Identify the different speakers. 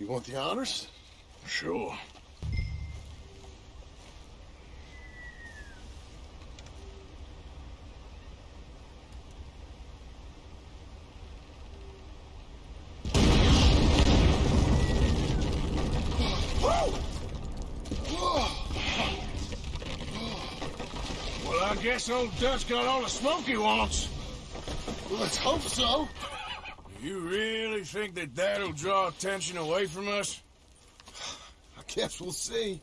Speaker 1: You want the honors?
Speaker 2: Sure. Well, I guess old Dutch got all the smoke he wants.
Speaker 1: Let's hope so.
Speaker 2: You really think that that'll draw attention away from us?
Speaker 1: I guess we'll see.